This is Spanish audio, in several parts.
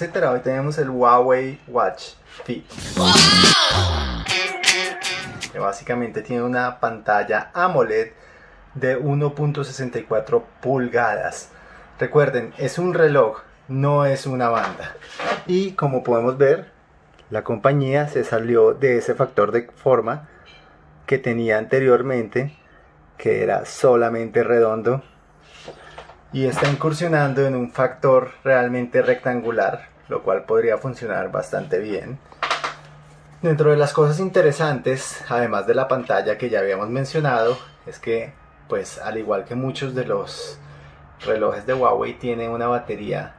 Hoy tenemos el Huawei Watch Fit. Que básicamente tiene una pantalla AMOLED de 1.64 pulgadas. Recuerden, es un reloj, no es una banda. Y como podemos ver, la compañía se salió de ese factor de forma que tenía anteriormente, que era solamente redondo y está incursionando en un factor realmente rectangular, lo cual podría funcionar bastante bien. Dentro de las cosas interesantes, además de la pantalla que ya habíamos mencionado, es que, pues al igual que muchos de los relojes de Huawei, tiene una batería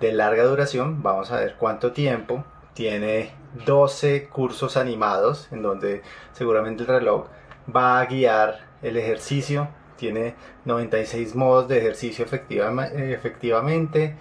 de larga duración. Vamos a ver cuánto tiempo. Tiene 12 cursos animados en donde seguramente el reloj va a guiar el ejercicio tiene 96 modos de ejercicio efectivamente,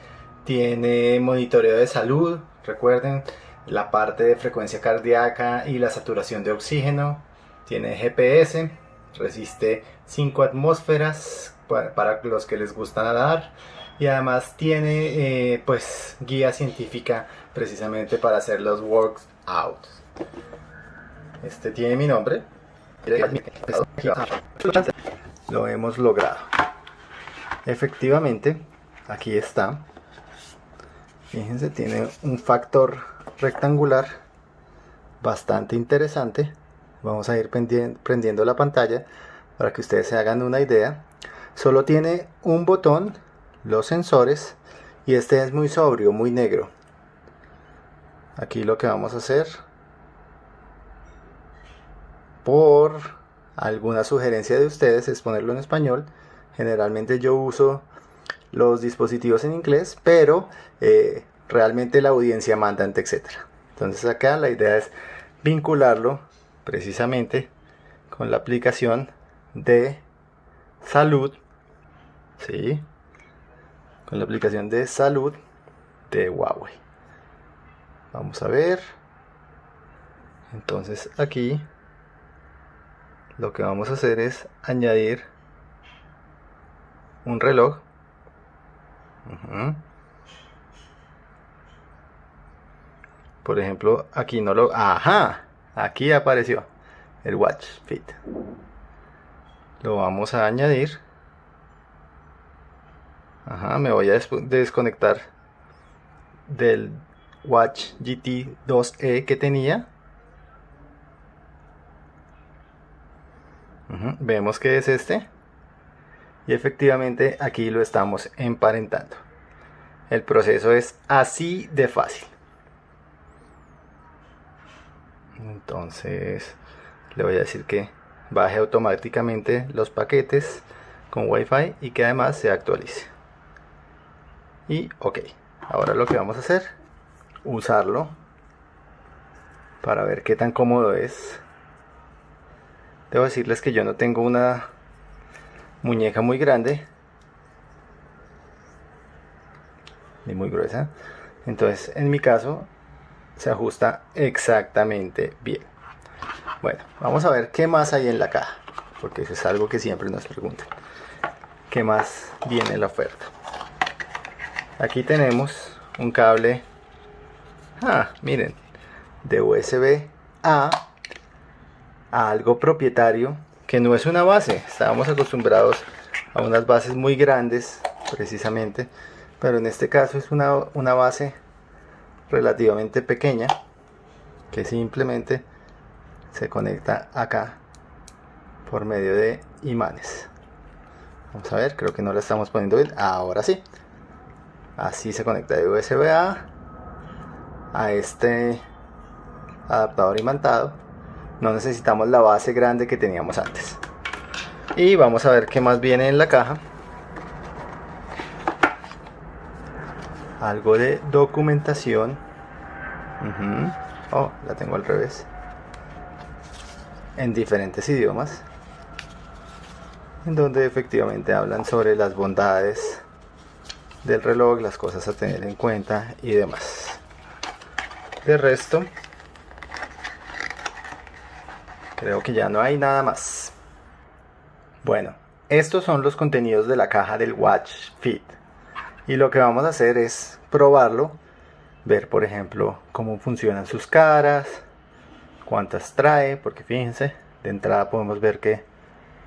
tiene monitoreo de salud, recuerden la parte de frecuencia cardíaca y la saturación de oxígeno, tiene GPS, resiste 5 atmósferas para, los que les gusta nadar y además tiene eh, pues guía científica precisamente para hacer los workouts. Este tiene mi nombre lo hemos logrado. Efectivamente aquí está. Fíjense tiene un factor rectangular bastante interesante. Vamos a ir prendiendo la pantalla para que ustedes se hagan una idea. Solo tiene un botón los sensores y este es muy sobrio muy negro. Aquí lo que vamos a hacer por alguna sugerencia de ustedes es ponerlo en español. Generalmente yo uso los dispositivos en inglés, pero eh, realmente la audiencia manda etcétera. Entonces acá la idea es vincularlo precisamente con la aplicación de salud, ¿sí? Con la aplicación de salud de Huawei. Vamos a ver. Entonces aquí lo que vamos a hacer es añadir un reloj. Por ejemplo aquí no lo ajá aquí apareció el watch fit. Lo vamos a añadir. Ajá me voy a desconectar del watch GT 2e que tenía Vemos que es este. Y efectivamente aquí lo estamos emparentando. El proceso es así de fácil. Entonces le voy a decir que baje automáticamente los paquetes con Wi-Fi y que además se actualice. Y ok, ahora lo que vamos a hacer, usarlo para ver qué tan cómodo es Debo decirles que yo no tengo una muñeca muy grande ni muy gruesa. Entonces, en mi caso, se ajusta exactamente bien. Bueno, vamos a ver qué más hay en la caja, porque eso es algo que siempre nos preguntan. ¿Qué más viene en la oferta? Aquí tenemos un cable, ah, miren, de USB A a algo propietario que no es una base. Estábamos acostumbrados a unas bases muy grandes precisamente, pero en este caso es una, una base relativamente pequeña que simplemente se conecta acá por medio de imanes. Vamos a ver, creo que no la estamos poniendo bien. Ahora sí. Así se conecta de USB A a este adaptador imantado no necesitamos la base grande que teníamos antes. Y vamos a ver qué más viene en la caja. Algo de documentación. Oh la tengo al revés. En diferentes idiomas. En donde efectivamente hablan sobre las bondades del reloj, las cosas a tener en cuenta y demás. De resto, Creo que ya no hay nada más. Bueno, estos son los contenidos de la caja del Watch Fit. Y lo que vamos a hacer es probarlo ver, por ejemplo, cómo funcionan sus caras, cuántas trae, porque fíjense, de entrada podemos ver que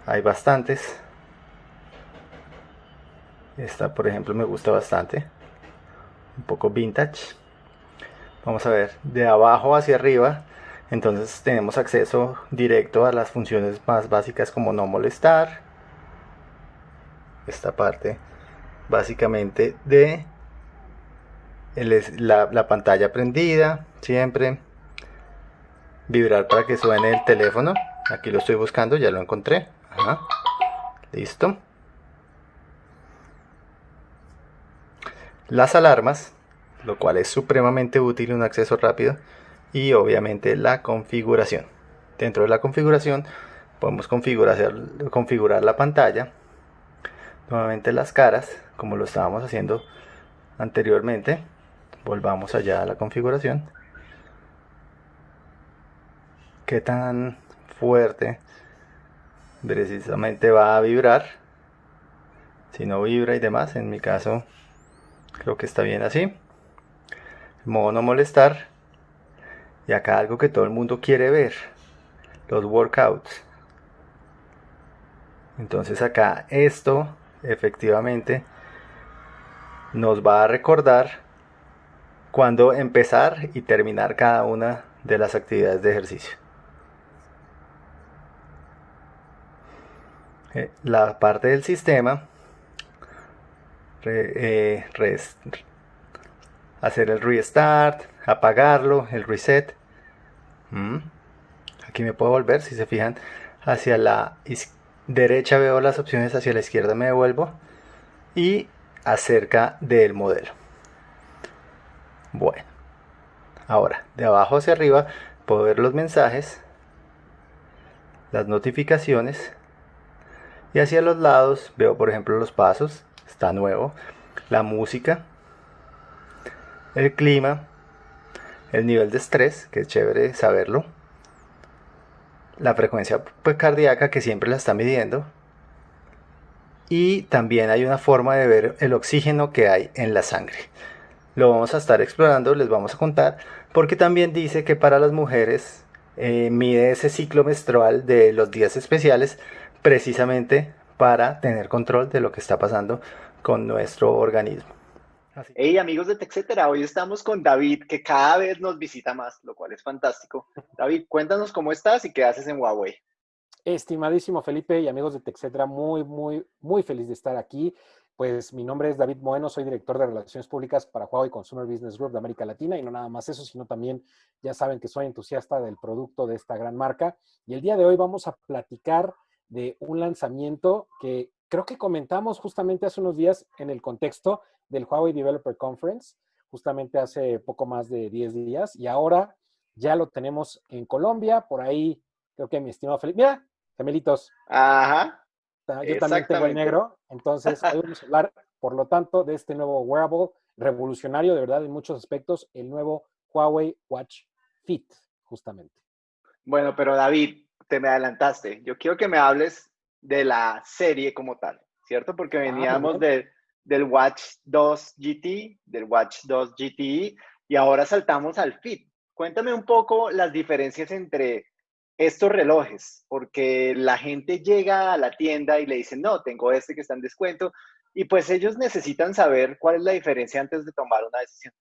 hay bastantes. Esta, por ejemplo, me gusta bastante, un poco vintage. Vamos a ver, de abajo hacia arriba, entonces tenemos acceso directo a las funciones más básicas como no molestar. Esta parte básicamente de la, pantalla prendida siempre. Vibrar para que suene el teléfono. Aquí lo estoy buscando ya lo encontré. Listo. Las alarmas lo cual es supremamente útil un acceso rápido y obviamente la configuración. Dentro de la configuración podemos configurar, configurar la pantalla. Nuevamente las caras como lo estábamos haciendo anteriormente volvamos allá a la configuración. Qué tan fuerte precisamente va a vibrar si no vibra y demás en mi caso creo que está bien así. Modo no molestar y acá algo que todo el mundo quiere ver los workouts entonces acá esto efectivamente nos va a recordar cuándo empezar y terminar cada una de las actividades de ejercicio. Eh, la parte del sistema, eh, hacer el restart, apagarlo, el reset. Mm. Aquí me puedo volver, si se fijan, hacia la derecha veo las opciones, hacia la izquierda me devuelvo y acerca del modelo. Bueno, ahora de abajo hacia arriba puedo ver los mensajes, las notificaciones y hacia los lados veo por ejemplo los pasos, está nuevo, la música, el clima, el nivel de estrés, que es chévere saberlo, la frecuencia pues, cardíaca que siempre la está midiendo. Y también hay una forma de ver el oxígeno que hay en la sangre. Lo vamos a estar explorando, les vamos a contar, porque también dice que para las mujeres eh, mide ese ciclo menstrual de los días especiales precisamente para tener control de lo que está pasando con nuestro organismo. Hey amigos de TechCetera, hoy estamos con David, que cada vez nos visita más, lo cual es fantástico. David, cuéntanos cómo estás y qué haces en Huawei. Estimadísimo Felipe y amigos de TechCetera, muy, muy, muy feliz de estar aquí. Pues mi nombre es David Moeno, soy director de Relaciones Públicas para Huawei Consumer Business Group de América Latina y no nada más eso, sino también ya saben que soy entusiasta del producto de esta gran marca. Y el día de hoy vamos a platicar de un lanzamiento que creo que comentamos justamente hace unos días en el contexto del Huawei Developer Conference, justamente hace poco más de 10 días, y ahora ya lo tenemos en Colombia, por ahí creo que mi estimado Felipe, mira, gemelitos. Ajá. Yo también tengo el negro, entonces hoy vamos a hablar, por lo tanto, de este nuevo wearable revolucionario, de verdad, en muchos aspectos, el nuevo Huawei Watch Fit, justamente. Bueno, pero David, te me adelantaste. Yo quiero que me hables de la serie como tal, ¿cierto? Porque ah, veníamos del Watch 2 GT, del Watch 2 GTE, y ahora saltamos al Fit. Cuéntame un poco las diferencias entre estos relojes, porque la gente llega a la tienda y le dicen, no, tengo este que está en descuento, y pues ellos necesitan saber cuál es la diferencia antes de tomar una decisión.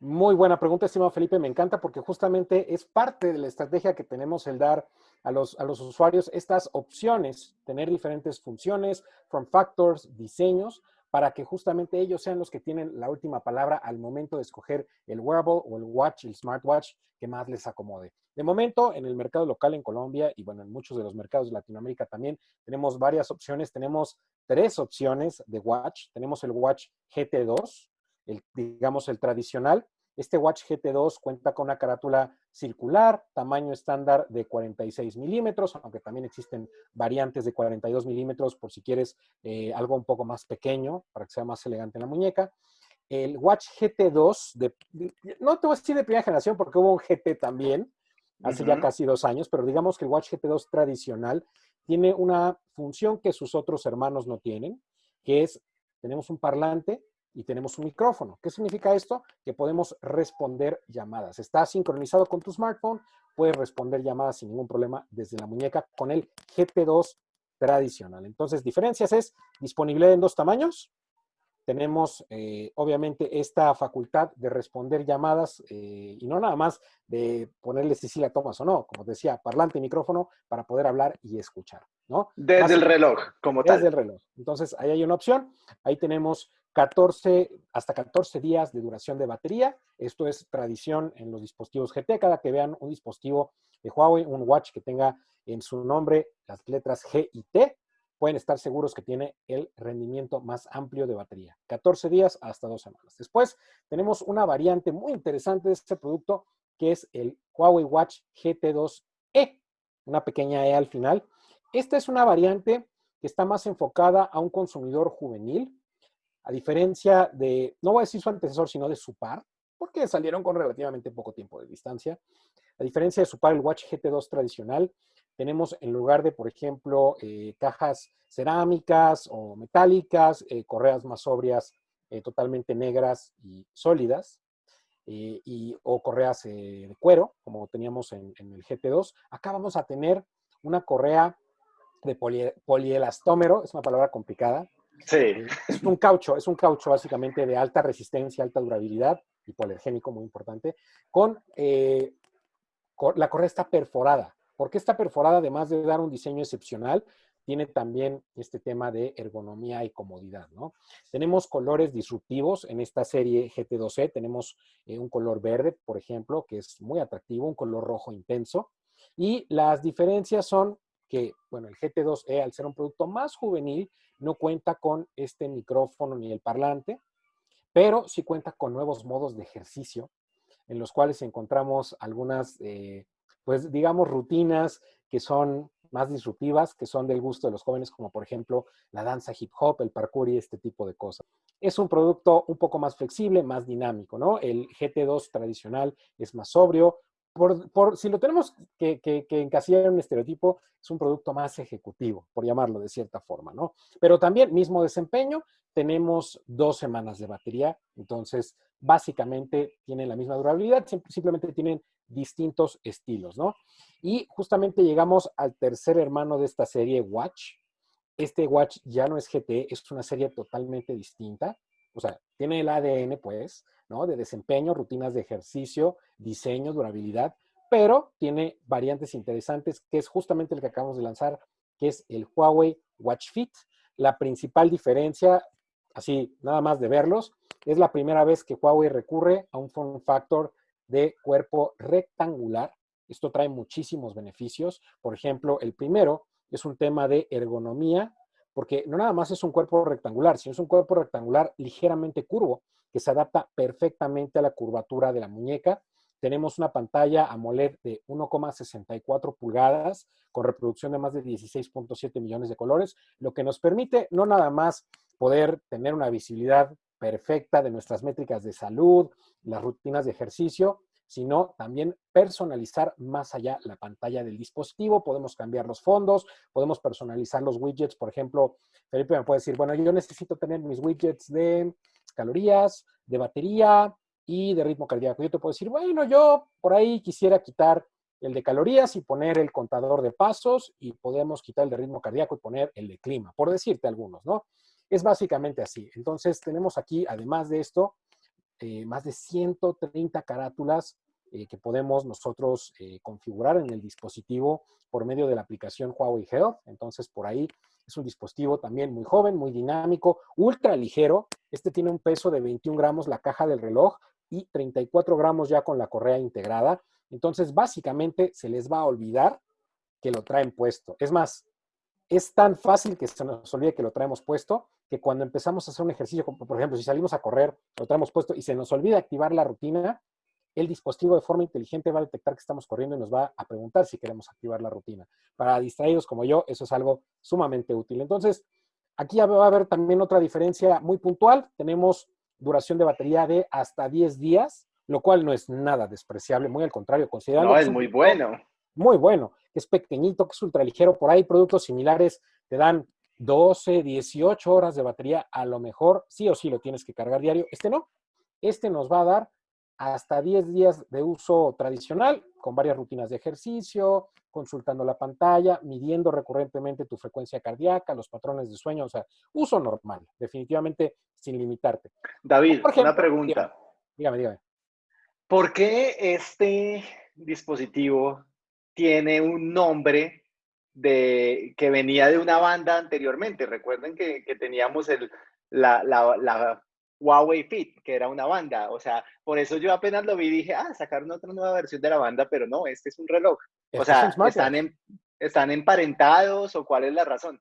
Muy buena pregunta, estimado Felipe, me encanta porque justamente es parte de la estrategia que tenemos el dar a los, a los usuarios estas opciones, tener diferentes funciones, form factors, diseños, para que justamente ellos sean los que tienen la última palabra al momento de escoger el wearable o el watch, el smartwatch que más les acomode. De momento, en el mercado local en Colombia y bueno, en muchos de los mercados de Latinoamérica también, tenemos varias opciones. Tenemos tres opciones de watch. Tenemos el watch GT2, el, digamos el tradicional, este Watch GT2 cuenta con una carátula circular, tamaño estándar de 46 milímetros, aunque también existen variantes de 42 milímetros por si quieres eh, algo un poco más pequeño para que sea más elegante en la muñeca. El Watch GT2, de, no te voy a decir de primera generación porque hubo un GT también, hace ya casi dos años, pero digamos que el Watch GT2 tradicional tiene una función que sus otros hermanos no tienen, que es, tenemos un parlante y tenemos un micrófono. ¿Qué significa esto? Que podemos responder llamadas. Está sincronizado con tu smartphone, puedes responder llamadas sin ningún problema desde la muñeca con el GT2 tradicional. Entonces, diferencias es disponibilidad en dos tamaños. Tenemos, eh, obviamente, esta facultad de responder llamadas eh, y no nada más de ponerle si sí la tomas o no, como decía, parlante y micrófono para poder hablar y escuchar, ¿no? Desde el reloj, como tal. Desde el reloj. Entonces, ahí hay una opción. Ahí tenemos 14, hasta 14 días de duración de batería. Esto es tradición en los dispositivos GT. Cada que vean un dispositivo de Huawei, un watch que tenga en su nombre las letras G y T, pueden estar seguros que tiene el rendimiento más amplio de batería. 14 días hasta dos semanas. Después tenemos una variante muy interesante de este producto que es el Huawei Watch GT2e, una pequeña E al final. Esta es una variante que está más enfocada a un consumidor juvenil, a diferencia de, no voy a decir su antecesor, sino de su par, porque salieron con relativamente poco tiempo de distancia. A diferencia de su par, el Watch GT2 tradicional, tenemos en lugar de, por ejemplo, eh, cajas cerámicas o metálicas, eh, correas más sobrias, eh, totalmente negras y sólidas, y, o correas de cuero, como teníamos en, en, el GT2. Acá vamos a tener una correa de polielastómero, es una palabra complicada, Sí. Es un caucho, es un caucho básicamente de alta resistencia, alta durabilidad, hipoalergénico, muy importante, con, eh, la correa está perforada. ¿Por qué está perforada? Además de dar un diseño excepcional, tiene también este tema de ergonomía y comodidad, ¿no? Tenemos colores disruptivos en esta serie GT2E. Tenemos eh, un color verde, por ejemplo, que es muy atractivo, un color rojo intenso. Y las diferencias son que, bueno, el GT2E, al ser un producto más juvenil, no cuenta con este micrófono ni el parlante, pero sí cuenta con nuevos modos de ejercicio en los cuales encontramos algunas, eh, pues digamos, rutinas que son más disruptivas, que son del gusto de los jóvenes, como por ejemplo la danza hip hop, el parkour y este tipo de cosas. Es un producto un poco más flexible, más dinámico, ¿no? El GT2 tradicional es más sobrio, por, si lo tenemos que, encasillar en un estereotipo, es un producto más ejecutivo, por llamarlo de cierta forma, ¿no? Pero también, mismo desempeño, tenemos dos semanas de batería, entonces básicamente tienen la misma durabilidad, simplemente tienen distintos estilos, ¿no? Y justamente llegamos al tercer hermano de esta serie, Watch. Este Watch ya no es GT, es una serie totalmente distinta o sea, tiene el ADN, pues, ¿no? De desempeño, rutinas de ejercicio, diseño, durabilidad, pero tiene variantes interesantes, que es justamente el que acabamos de lanzar, que es el Huawei Watch Fit. La principal diferencia, así nada más de verlos, es la primera vez que Huawei recurre a un form factor de cuerpo rectangular. Esto trae muchísimos beneficios. Por ejemplo, el primero es un tema de ergonomía porque no nada más es un cuerpo rectangular, sino es un cuerpo rectangular ligeramente curvo, que se adapta perfectamente a la curvatura de la muñeca. Tenemos una pantalla AMOLED de 1,64 pulgadas con reproducción de más de 16.7 millones de colores, lo que nos permite no nada más poder tener una visibilidad perfecta de nuestras métricas de salud, las rutinas de ejercicio, sino también personalizar más allá la pantalla del dispositivo. Podemos cambiar los fondos, podemos personalizar los widgets. Por ejemplo, Felipe me puede decir, bueno, yo necesito tener mis widgets de calorías, de batería y de ritmo cardíaco. Yo te puedo decir, bueno, yo por ahí quisiera quitar el de calorías y poner el contador de pasos y podemos quitar el de ritmo cardíaco y poner el de clima, por decirte algunos, ¿no? Es básicamente así. Entonces tenemos aquí, además de esto, eh, más de 130 carátulas eh, que podemos nosotros eh, configurar en el dispositivo por medio de la aplicación Huawei Health. Entonces, por ahí es un dispositivo también muy joven, muy dinámico, ultra ligero. Este tiene un peso de 21 gramos la caja del reloj y 34 gramos ya con la correa integrada. Entonces, básicamente se les va a olvidar que lo traen puesto. Es más, es tan fácil que se nos olvide que lo traemos puesto, que cuando empezamos a hacer un ejercicio, por ejemplo, si salimos a correr, lo traemos puesto y se nos olvida activar la rutina, el dispositivo de forma inteligente va a detectar que estamos corriendo y nos va a preguntar si queremos activar la rutina. Para distraídos como yo, eso es algo sumamente útil. Entonces, aquí va a haber también otra diferencia muy puntual. Tenemos duración de batería de hasta 10 días, lo cual no es nada despreciable, muy al contrario, considerando... No, es muy bueno. Muy bueno, es pequeñito, que es ultraligero. Por ahí productos similares te dan 12, 18 horas de batería, a lo mejor sí o sí lo tienes que cargar diario. Este no. Este nos va a dar hasta 10 días de uso tradicional, con varias rutinas de ejercicio, consultando la pantalla, midiendo recurrentemente tu frecuencia cardíaca, los patrones de sueño, o sea, uso normal, definitivamente sin limitarte. David, una pregunta. Dígame, dígame. ¿Por qué este dispositivo tiene un nombre de, que venía de una banda anteriormente? Recuerden que, teníamos el, la, la Huawei Fit, que era una banda. O sea, por eso yo apenas lo vi y dije, ah, sacaron otra nueva versión de la banda, pero no, este es un reloj. o este sea, están, en, ¿están emparentados o cuál es la razón?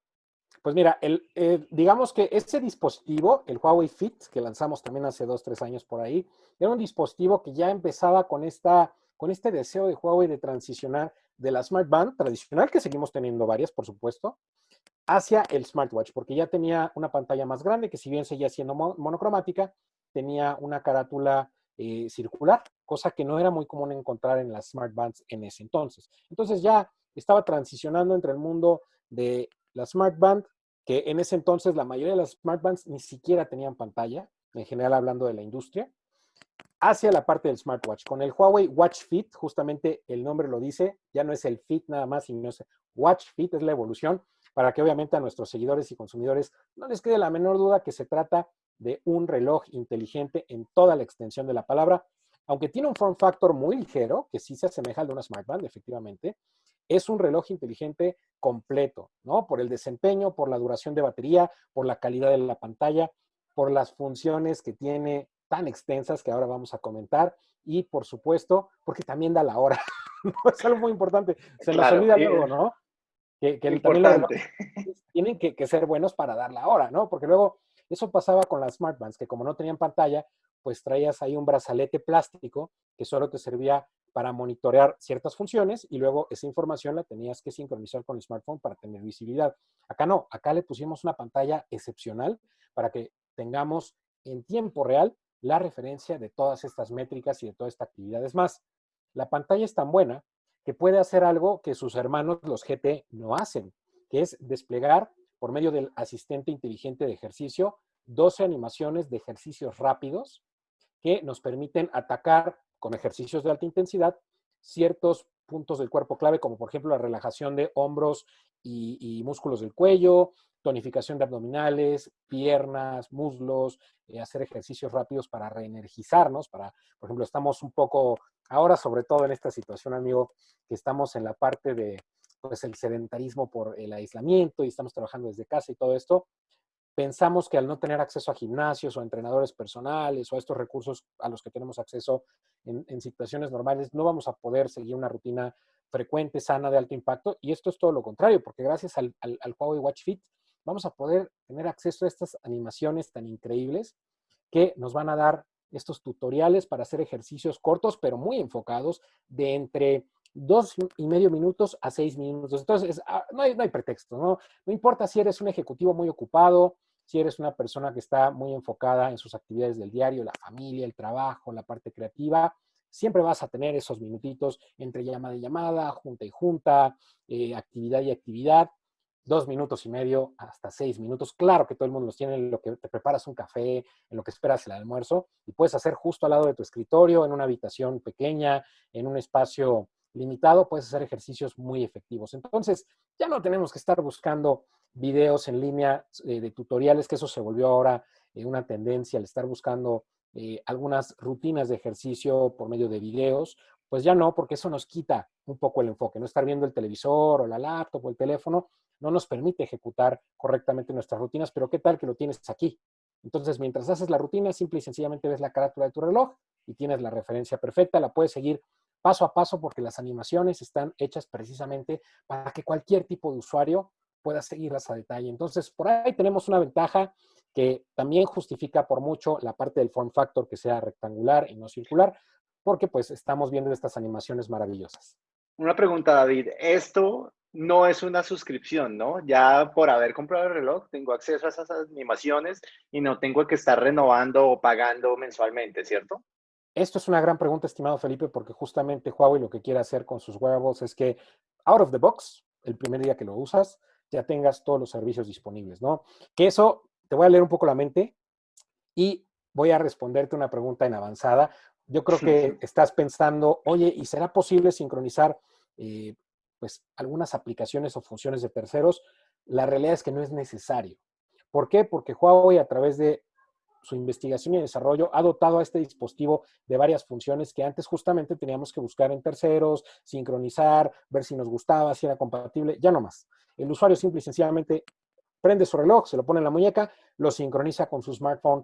Pues mira, el, digamos que ese dispositivo, el Huawei Fit, que lanzamos también hace dos, tres años por ahí, era un dispositivo que ya empezaba con, esta, con este deseo de Huawei de transicionar de la Smart Band tradicional, que seguimos teniendo varias, por supuesto, hacia el smartwatch, porque ya tenía una pantalla más grande, que si bien seguía siendo monocromática, tenía una carátula eh, circular, cosa que no era muy común encontrar en las smartbands en ese entonces. Entonces ya estaba transicionando entre el mundo de la smartband, que en ese entonces la mayoría de las smartbands ni siquiera tenían pantalla, en general hablando de la industria, hacia la parte del smartwatch. Con el Huawei Watch Fit, justamente el nombre lo dice, ya no es el Fit nada más, sino es Watch Fit, es la evolución para que obviamente a nuestros seguidores y consumidores no les quede la menor duda que se trata de un reloj inteligente en toda la extensión de la palabra, aunque tiene un form factor muy ligero, que sí se asemeja al de una smartband, efectivamente, es un reloj inteligente completo, ¿no? Por el desempeño, por la duración de batería, por la calidad de la pantalla, por las funciones que tiene tan extensas que ahora vamos a comentar y, por supuesto, porque también da la hora. es algo muy importante. Se nos olvida luego, ¿no? Que, que también tienen que, ser buenos para dar la hora, ¿no? Porque luego eso pasaba con las smartbands, que como no tenían pantalla, pues traías ahí un brazalete plástico que solo te servía para monitorear ciertas funciones y luego esa información la tenías que sincronizar con el smartphone para tener visibilidad. Acá no, acá le pusimos una pantalla excepcional para que tengamos en tiempo real la referencia de todas estas métricas y de toda esta actividad. Es más, la pantalla es tan buena que puede hacer algo que sus hermanos, los GT, no hacen, que es desplegar por medio del asistente inteligente de ejercicio 12 animaciones de ejercicios rápidos que nos permiten atacar con ejercicios de alta intensidad ciertos puntos del cuerpo clave, como por ejemplo la relajación de hombros y, músculos del cuello, tonificación de abdominales, piernas, muslos, eh, hacer ejercicios rápidos para reenergizarnos, para, por ejemplo, estamos un poco, ahora sobre todo en esta situación, amigo, que estamos en la parte de, pues, el sedentarismo por el aislamiento y estamos trabajando desde casa y todo esto, pensamos que al no tener acceso a gimnasios o a entrenadores personales o a estos recursos a los que tenemos acceso en, situaciones normales, no vamos a poder seguir una rutina frecuente, sana, de alto impacto. Y esto es todo lo contrario, porque gracias al, al, al Huawei Watch Fit vamos a poder tener acceso a estas animaciones tan increíbles que nos van a dar estos tutoriales para hacer ejercicios cortos, pero muy enfocados, de entre dos y medio minutos a seis minutos. Entonces, ah, no hay, no hay pretexto, ¿no? No importa si eres un ejecutivo muy ocupado, si eres una persona que está muy enfocada en sus actividades del diario, la familia, el trabajo, la parte creativa, siempre vas a tener esos minutitos entre llamada y llamada, junta y junta, eh, actividad y actividad, dos minutos y medio hasta seis minutos. Claro que todo el mundo los tiene en lo que te preparas un café, en lo que esperas el almuerzo, y puedes hacer justo al lado de tu escritorio, en una habitación pequeña, en un espacio limitado, puedes hacer ejercicios muy efectivos. Entonces, ya no tenemos que estar buscando videos en línea eh, de tutoriales, que eso se volvió ahora eh, una tendencia, al estar buscando eh, algunas rutinas de ejercicio por medio de videos, pues ya no, porque eso nos quita un poco el enfoque, no estar viendo el televisor o la laptop o el teléfono, no nos permite ejecutar correctamente nuestras rutinas, pero ¿qué tal que lo tienes aquí? Entonces, mientras haces la rutina, simple y sencillamente ves la carátula de tu reloj y tienes la referencia perfecta, la puedes seguir paso a paso porque las animaciones están hechas precisamente para que cualquier tipo de usuario pueda seguirlas a detalle. Entonces, por ahí tenemos una ventaja que también justifica por mucho la parte del form factor que sea rectangular y no circular, porque pues estamos viendo estas animaciones maravillosas. Una pregunta, David. Esto no es una suscripción, ¿no? Ya por haber comprado el reloj, tengo acceso a esas animaciones y no tengo que estar renovando o pagando mensualmente, ¿cierto? Esto es una gran pregunta, estimado Felipe, porque justamente Huawei lo que quiere hacer con sus wearables es que out of the box el primer día que lo usas, ya tengas todos los servicios disponibles, ¿no? Que eso, te voy a leer un poco la mente y voy a responderte una pregunta en avanzada. Yo creo que estás pensando, oye, ¿y será posible sincronizar eh, pues algunas aplicaciones o funciones de terceros? La realidad es que no es necesario. ¿Por qué? Porque Huawei a través de su investigación y desarrollo ha dotado a este dispositivo de varias funciones que antes justamente teníamos que buscar en terceros, sincronizar, ver si nos gustaba, si era compatible, ya no más. El usuario simple y sencillamente prende su reloj, se lo pone en la muñeca, lo sincroniza con su smartphone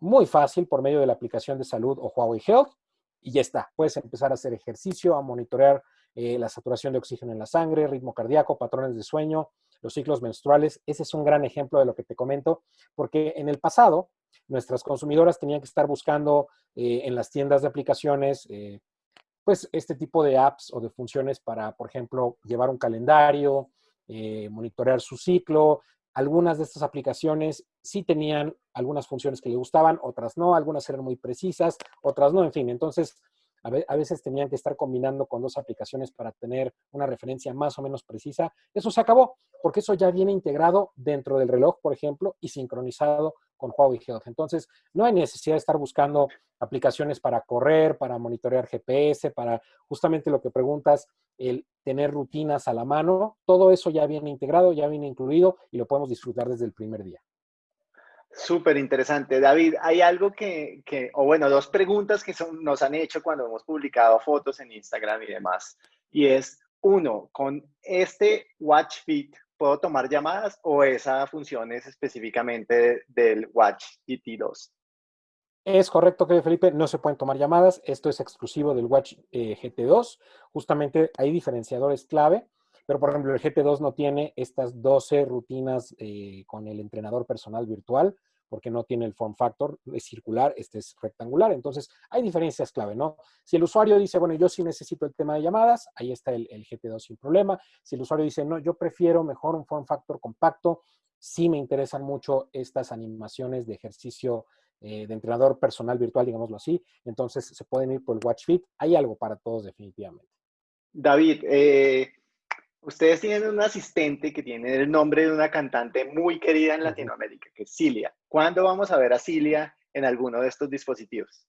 muy fácil por medio de la aplicación de salud o Huawei Health y ya está. Puedes empezar a hacer ejercicio, a monitorear eh, la saturación de oxígeno en la sangre, ritmo cardíaco, patrones de sueño, los ciclos menstruales. Ese es un gran ejemplo de lo que te comento, porque en el pasado nuestras consumidoras tenían que estar buscando eh, en las tiendas de aplicaciones, eh, pues este tipo de apps o de funciones para, por ejemplo, llevar un calendario, eh, monitorear su ciclo. Algunas de estas aplicaciones sí tenían algunas funciones que le gustaban, otras no, algunas eran muy precisas, otras no, en fin. Entonces, a veces tenían que estar combinando con dos aplicaciones para tener una referencia más o menos precisa. Eso se acabó, porque eso ya viene integrado dentro del reloj, por ejemplo, y sincronizado con Huawei Health. Entonces, no hay necesidad de estar buscando aplicaciones para correr, para monitorear GPS, para justamente lo que preguntas, el tener rutinas a la mano. Todo eso ya viene integrado, ya viene incluido y lo podemos disfrutar desde el primer día. Súper interesante. David, hay algo que, o bueno, dos preguntas que son, nos han hecho cuando hemos publicado fotos en Instagram y demás. Y es, uno, con este Watch Fit, ¿puedo tomar llamadas o esa función es específicamente del Watch GT2? Es correcto, que Felipe, no se pueden tomar llamadas. Esto es exclusivo del Watch eh, GT2. Justamente hay diferenciadores clave pero, por ejemplo, el GT2 no tiene estas 12 rutinas eh, con el entrenador personal virtual, porque no tiene el form factor, es circular, este es rectangular. Entonces, hay diferencias clave, ¿no? Si el usuario dice, bueno, yo sí necesito el tema de llamadas, ahí está el, GT2 sin problema. Si el usuario dice, no, yo prefiero mejor un form factor compacto, sí me interesan mucho estas animaciones de ejercicio eh, de entrenador personal virtual, digámoslo así. Entonces, se pueden ir por el Watch Fit. Hay algo para todos definitivamente. David, eh, Ustedes tienen un asistente que tiene el nombre de una cantante muy querida en Latinoamérica, que es Cilia. ¿Cuándo vamos a ver a Cilia en alguno de estos dispositivos?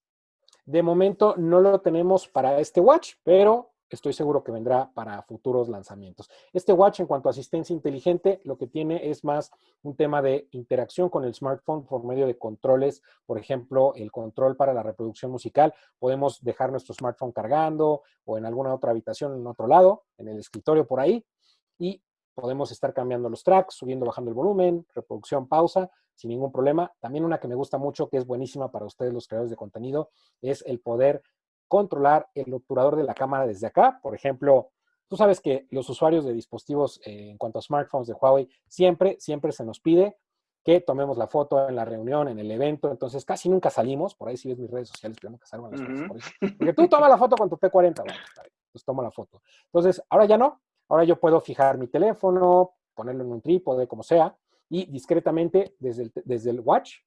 De momento no lo tenemos para este watch, pero estoy seguro que vendrá para futuros lanzamientos. Este watch en cuanto a asistencia inteligente, lo que tiene es más un tema de interacción con el smartphone por medio de controles, por ejemplo, el control para la reproducción musical. Podemos dejar nuestro smartphone cargando o en alguna otra habitación en otro lado, en el escritorio por ahí, y podemos estar cambiando los tracks, subiendo, bajando el volumen, reproducción, pausa, sin ningún problema. También una que me gusta mucho, que es buenísima para ustedes los creadores de contenido, es el poder controlar el obturador de la cámara desde acá. Por ejemplo, tú sabes que los usuarios de dispositivos eh, en cuanto a smartphones de Huawei, siempre, siempre se nos pide que tomemos la foto en la reunión, en el evento, entonces casi nunca salimos, por ahí si ves mis redes sociales, pero nunca salgo las fotos por eso. Porque tú toma la foto con tu P40, bueno, pues tomo la foto. Entonces, ahora ya no, ahora yo puedo fijar mi teléfono, ponerlo en un trípode, como sea, y discretamente desde desde el watch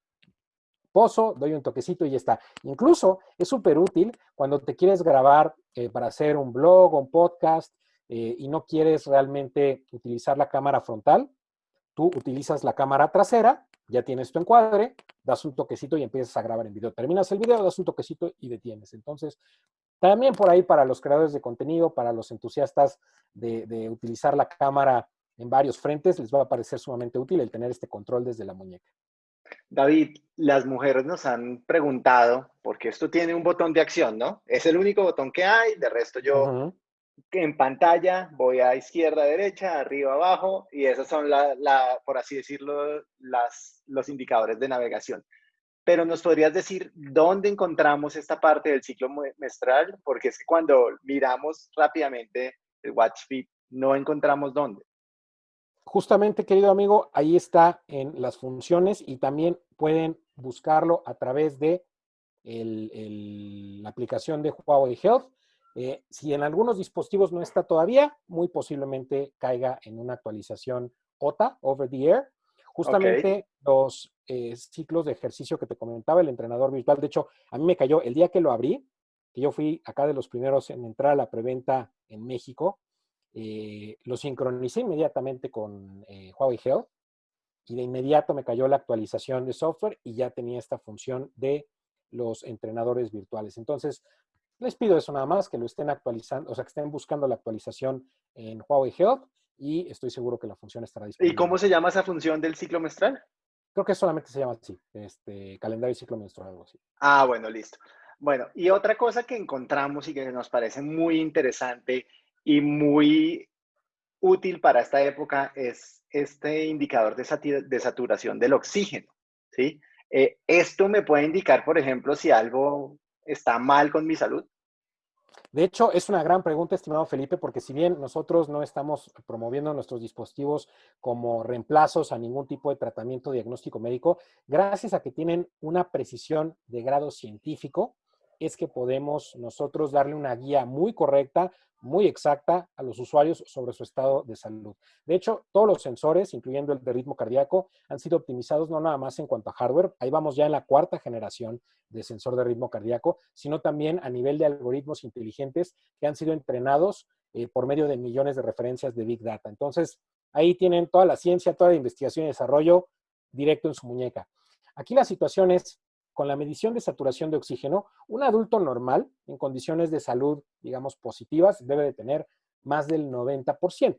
pozo, doy un toquecito y ya está. Incluso es súper útil cuando te quieres grabar eh, para hacer un blog o un podcast eh, y no quieres realmente utilizar la cámara frontal. Tú utilizas la cámara trasera, ya tienes tu encuadre, das un toquecito y empiezas a grabar en video. Terminas el video, das un toquecito y detienes. Entonces, también por ahí para los creadores de contenido, para los entusiastas de, de utilizar la cámara en varios frentes, les va a parecer sumamente útil el tener este control desde la muñeca. David, las mujeres nos han preguntado, porque esto tiene un botón de acción, ¿no? Es el único botón que hay, de resto yo en pantalla voy a izquierda, derecha, arriba, abajo, y esos son, la, por así decirlo, las, los indicadores de navegación. Pero nos podrías decir dónde encontramos esta parte del ciclo menstrual, porque es que cuando miramos rápidamente el Watch no encontramos dónde. Justamente, querido amigo, ahí está en las funciones y también pueden buscarlo a través de la aplicación de Huawei Health. Eh, si en algunos dispositivos no está todavía, muy posiblemente caiga en una actualización OTA, over the air. Justamente los eh, ciclos de ejercicio que te comentaba el entrenador virtual, de hecho, a mí me cayó el día que lo abrí, que yo fui acá de los primeros en entrar a la preventa en México, eh, lo sincronicé inmediatamente con eh, Huawei Health y de inmediato me cayó la actualización de software y ya tenía esta función de los entrenadores virtuales. Entonces, les pido eso nada más, que lo estén actualizando, o sea, que estén buscando la actualización en Huawei Health y estoy seguro que la función estará disponible. ¿Y cómo se llama esa función del ciclo menstrual? Creo que solamente se llama así, este, calendario y ciclo menstrual, algo así. Ah, bueno, listo. Bueno, y otra cosa que encontramos y que nos parece muy interesante y muy útil para esta época es este indicador de, saturación del oxígeno, ¿sí? Eh, esto me puede indicar, por ejemplo, si algo está mal con mi salud. De hecho, es una gran pregunta, estimado Felipe, porque si bien nosotros no estamos promoviendo nuestros dispositivos como reemplazos a ningún tipo de tratamiento diagnóstico médico, gracias a que tienen una precisión de grado científico, es que podemos nosotros darle una guía muy correcta, muy exacta a los usuarios sobre su estado de salud. De hecho, todos los sensores, incluyendo el de ritmo cardíaco, han sido optimizados no nada más en cuanto a hardware, ahí vamos ya en la cuarta generación de sensor de ritmo cardíaco, sino también a nivel de algoritmos inteligentes que han sido entrenados eh, por medio de millones de referencias de Big Data. Entonces, ahí tienen toda la ciencia, toda la investigación y desarrollo directo en su muñeca. Aquí la situación es, con la medición de saturación de oxígeno, un adulto normal en condiciones de salud, digamos, positivas, debe de tener más del 90%.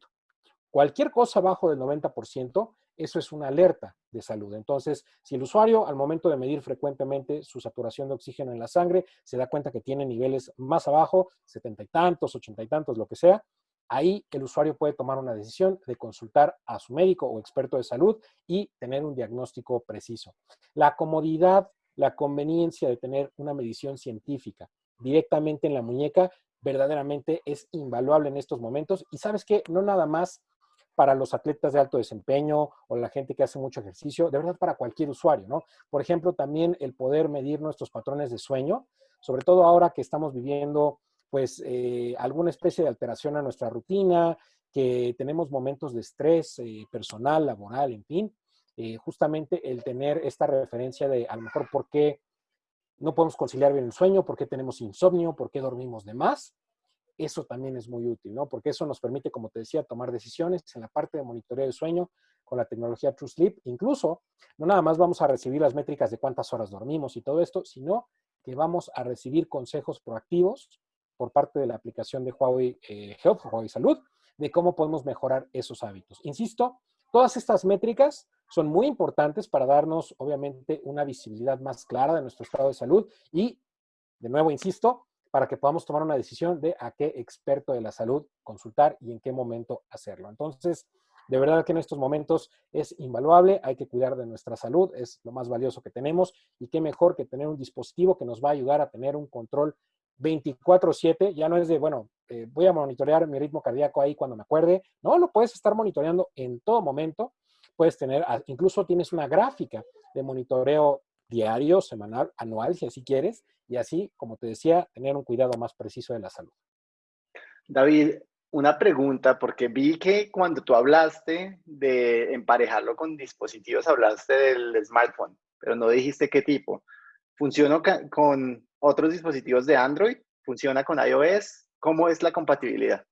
Cualquier cosa abajo del 90%, eso es una alerta de salud. Entonces, si el usuario al momento de medir frecuentemente su saturación de oxígeno en la sangre se da cuenta que tiene niveles más abajo, setenta y tantos, ochenta y tantos, lo que sea, ahí el usuario puede tomar una decisión de consultar a su médico o experto de salud y tener un diagnóstico preciso. La comodidad la conveniencia de tener una medición científica directamente en la muñeca verdaderamente es invaluable en estos momentos. Y sabes que no nada más para los atletas de alto desempeño o la gente que hace mucho ejercicio, de verdad para cualquier usuario, ¿no? Por ejemplo, también el poder medir nuestros patrones de sueño, sobre todo ahora que estamos viviendo pues eh, alguna especie de alteración a nuestra rutina, que tenemos momentos de estrés eh, personal, laboral, en fin, eh, justamente el tener esta referencia de a lo mejor por qué no podemos conciliar bien el sueño, por qué tenemos insomnio, por qué dormimos de más. Eso también es muy útil, ¿no? Porque eso nos permite, como te decía, tomar decisiones en la parte de monitoreo del sueño con la tecnología True Sleep. Incluso, no nada más vamos a recibir las métricas de cuántas horas dormimos y todo esto, sino que vamos a recibir consejos proactivos por parte de la aplicación de Huawei eh, Health, Huawei Salud, de cómo podemos mejorar esos hábitos. Insisto, todas estas métricas son muy importantes para darnos, obviamente, una visibilidad más clara de nuestro estado de salud y, de nuevo, insisto, para que podamos tomar una decisión de a qué experto de la salud consultar y en qué momento hacerlo. Entonces, de verdad que en estos momentos es invaluable, hay que cuidar de nuestra salud, es lo más valioso que tenemos y qué mejor que tener un dispositivo que nos va a ayudar a tener un control 24/7, ya no es de, bueno, eh, voy a monitorear mi ritmo cardíaco ahí cuando me acuerde, no, lo puedes estar monitoreando en todo momento puedes tener, ah, incluso tienes una gráfica de monitoreo diario, semanal, anual, si así quieres, y así, como te decía, tener un cuidado más preciso de la salud. David, una pregunta, porque vi que cuando tú hablaste de emparejarlo con dispositivos, hablaste del smartphone, pero no dijiste qué tipo. ¿Funciona con otros dispositivos de Android? ¿Funciona con iOS? ¿Cómo es la compatibilidad?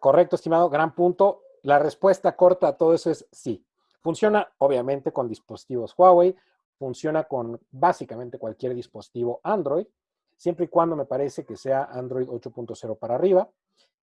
Correcto, estimado, gran punto. La respuesta corta a todo eso es sí. Funciona obviamente con dispositivos Huawei, funciona con básicamente cualquier dispositivo Android, siempre y cuando me parece que sea Android 8.0 para arriba.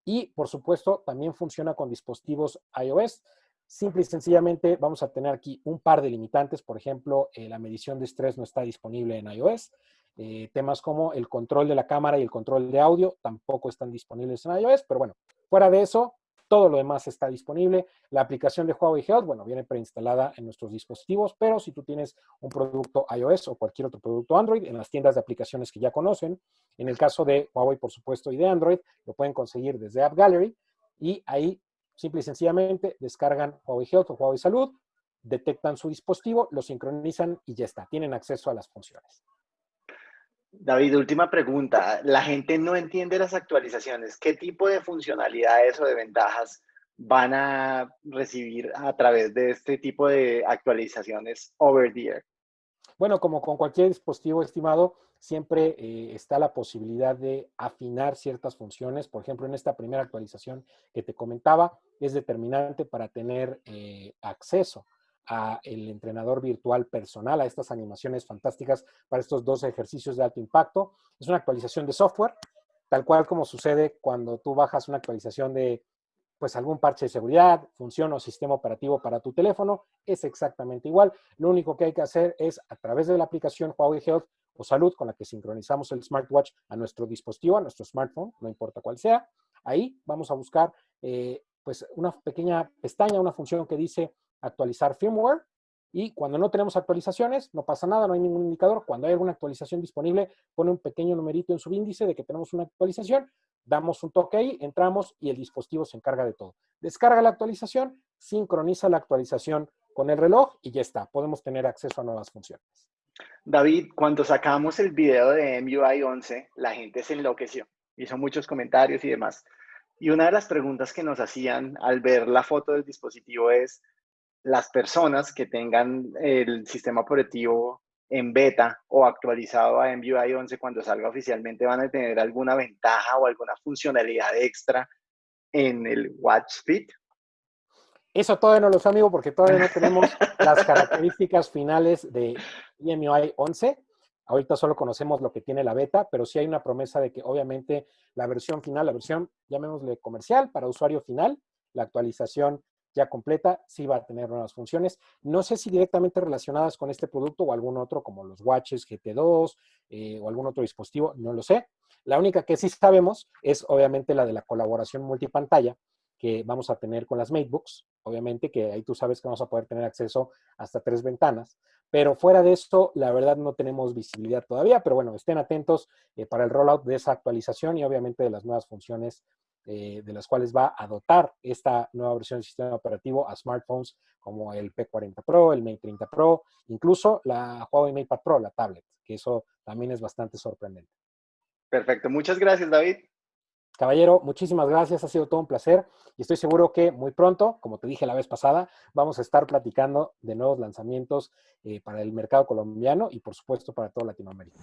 Y por supuesto también funciona con dispositivos iOS. Simple y sencillamente vamos a tener aquí un par de limitantes. Por ejemplo, eh, la medición de estrés no está disponible en iOS. Eh, temas como el control de la cámara y el control de audio tampoco están disponibles en iOS. Pero bueno, fuera de eso, todo lo demás está disponible. La aplicación de Huawei Health, bueno, viene preinstalada en nuestros dispositivos, pero si tú tienes un producto iOS o cualquier otro producto Android en las tiendas de aplicaciones que ya conocen, en el caso de Huawei, por supuesto, y de Android, lo pueden conseguir desde App Gallery y ahí simple y sencillamente descargan Huawei Health o Huawei Salud, detectan su dispositivo, lo sincronizan y ya está, tienen acceso a las funciones. David, última pregunta. La gente no entiende las actualizaciones. ¿Qué tipo de funcionalidades o de ventajas van a recibir a través de este tipo de actualizaciones over the air? Bueno, como con cualquier dispositivo estimado, siempre eh, está la posibilidad de afinar ciertas funciones. Por ejemplo, en esta primera actualización que te comentaba, es determinante para tener eh, acceso a el entrenador virtual personal, a estas animaciones fantásticas para estos dos ejercicios de alto impacto. Es una actualización de software, tal cual como sucede cuando tú bajas una actualización de pues algún parche de seguridad, función o sistema operativo para tu teléfono, es exactamente igual. Lo único que hay que hacer es a través de la aplicación Huawei Health o Salud con la que sincronizamos el smartwatch a nuestro dispositivo, a nuestro smartphone, no importa cuál sea, ahí vamos a buscar eh, pues una pequeña pestaña, una función que dice actualizar firmware y cuando no tenemos actualizaciones, no pasa nada, no hay ningún indicador. Cuando hay alguna actualización disponible, pone un pequeño numerito en su índice de que tenemos una actualización, damos un toque ahí, entramos y el dispositivo se encarga de todo. Descarga la actualización, sincroniza la actualización con el reloj y ya está, podemos tener acceso a nuevas funciones. David, cuando sacamos el video de MUI 11, la gente se enloqueció, hizo muchos comentarios y demás. Y una de las preguntas que nos hacían al ver la foto del dispositivo es, las personas que tengan el sistema operativo en beta o actualizado a MUI 11 cuando salga oficialmente van a tener alguna ventaja o alguna funcionalidad extra en el Watch Fit? Eso todavía no lo sé, amigo, porque todavía no tenemos las características finales de MUI 11. Ahorita solo conocemos lo que tiene la beta, pero sí hay una promesa de que obviamente la versión final, la versión, llamémosle comercial, para usuario final, la actualización ya completa, sí va a tener nuevas funciones. No sé si directamente relacionadas con este producto o algún otro, como los Watches GT2 eh, o algún otro dispositivo, no lo sé. La única que sí sabemos es obviamente la de la colaboración multipantalla que vamos a tener con las MateBooks. Obviamente que ahí tú sabes que vamos a poder tener acceso hasta tres ventanas. Pero fuera de esto, la verdad no tenemos visibilidad todavía, pero bueno, estén atentos eh, para el rollout de esa actualización y obviamente de las nuevas funciones eh, de las cuales va a dotar esta nueva versión del sistema operativo a smartphones como el P40 Pro, el Mate 30 Pro, incluso la Huawei MatePad Pro, la tablet, que eso también es bastante sorprendente. Perfecto, muchas gracias David. Caballero, muchísimas gracias, ha sido todo un placer y estoy seguro que muy pronto, como te dije la vez pasada, vamos a estar platicando de nuevos lanzamientos eh, para el mercado colombiano y por supuesto para toda Latinoamérica.